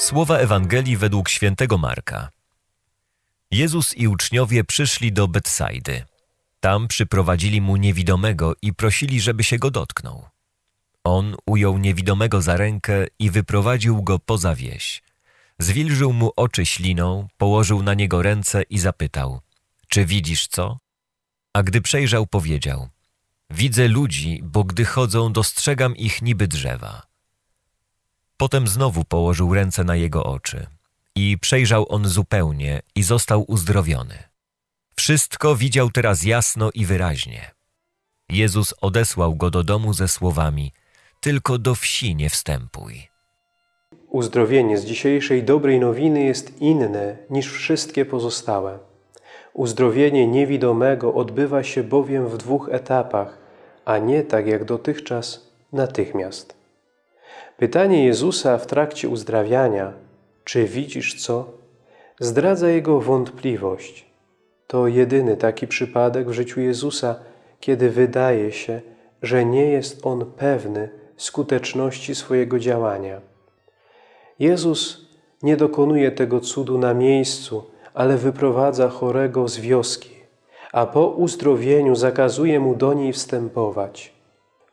Słowa Ewangelii według świętego Marka. Jezus i uczniowie przyszli do Betsajdy. Tam przyprowadzili mu niewidomego i prosili, żeby się go dotknął. On ujął niewidomego za rękę i wyprowadził go poza wieś. Zwilżył mu oczy śliną, położył na niego ręce i zapytał: Czy widzisz co? A gdy przejrzał, powiedział: Widzę ludzi, bo gdy chodzą, dostrzegam ich niby drzewa. Potem znowu położył ręce na jego oczy i przejrzał on zupełnie i został uzdrowiony. Wszystko widział teraz jasno i wyraźnie. Jezus odesłał go do domu ze słowami: Tylko do wsi nie wstępuj. Uzdrowienie z dzisiejszej dobrej nowiny jest inne niż wszystkie pozostałe. Uzdrowienie niewidomego odbywa się bowiem w dwóch etapach, a nie tak jak dotychczas natychmiast. Pytanie Jezusa w trakcie uzdrawiania, czy widzisz co, zdradza Jego wątpliwość. To jedyny taki przypadek w życiu Jezusa, kiedy wydaje się, że nie jest On pewny skuteczności swojego działania. Jezus nie dokonuje tego cudu na miejscu, ale wyprowadza chorego z wioski, a po uzdrowieniu zakazuje mu do niej wstępować.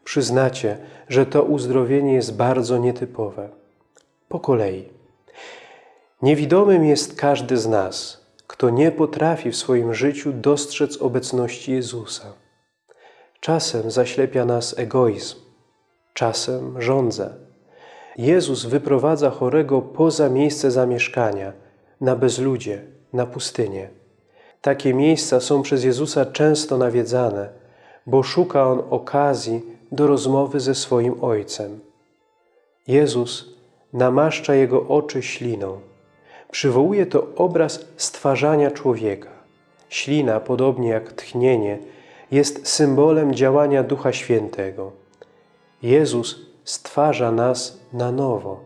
Przyznacie, że to uzdrowienie jest bardzo nietypowe. Po kolei. Niewidomym jest każdy z nas, kto nie potrafi w swoim życiu dostrzec obecności Jezusa. Czasem zaślepia nas egoizm, czasem żądza. Jezus wyprowadza chorego poza miejsce zamieszkania, na bezludzie, na pustynię. Takie miejsca są przez Jezusa często nawiedzane, bo szuka On okazji do rozmowy ze swoim Ojcem. Jezus namaszcza Jego oczy śliną. Przywołuje to obraz stwarzania człowieka. Ślina, podobnie jak tchnienie, jest symbolem działania Ducha Świętego. Jezus stwarza nas na nowo.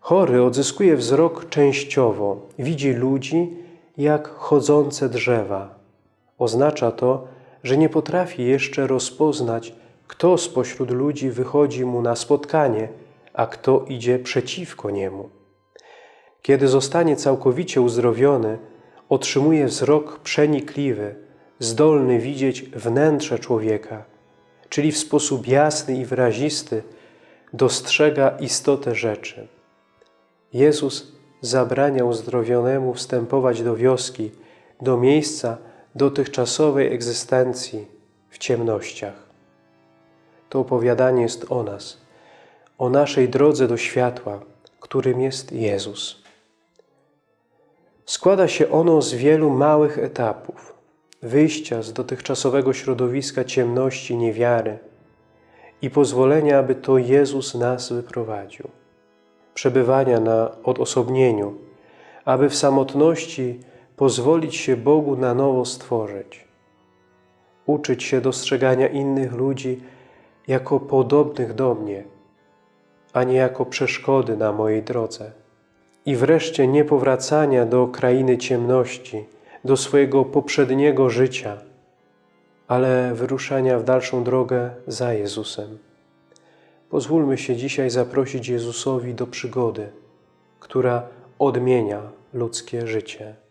Chory odzyskuje wzrok częściowo, widzi ludzi jak chodzące drzewa. Oznacza to, że nie potrafi jeszcze rozpoznać, kto spośród ludzi wychodzi mu na spotkanie, a kto idzie przeciwko niemu. Kiedy zostanie całkowicie uzdrowiony, otrzymuje wzrok przenikliwy, zdolny widzieć wnętrze człowieka, czyli w sposób jasny i wyrazisty dostrzega istotę rzeczy. Jezus zabrania uzdrowionemu wstępować do wioski, do miejsca dotychczasowej egzystencji w ciemnościach. To opowiadanie jest o nas, o naszej drodze do światła, którym jest Jezus. Składa się ono z wielu małych etapów, wyjścia z dotychczasowego środowiska ciemności, niewiary i pozwolenia, aby to Jezus nas wyprowadził. Przebywania na odosobnieniu, aby w samotności pozwolić się Bogu na nowo stworzyć. Uczyć się dostrzegania innych ludzi jako podobnych do mnie, a nie jako przeszkody na mojej drodze. I wreszcie niepowracania do krainy ciemności, do swojego poprzedniego życia, ale wyruszania w dalszą drogę za Jezusem. Pozwólmy się dzisiaj zaprosić Jezusowi do przygody, która odmienia ludzkie życie.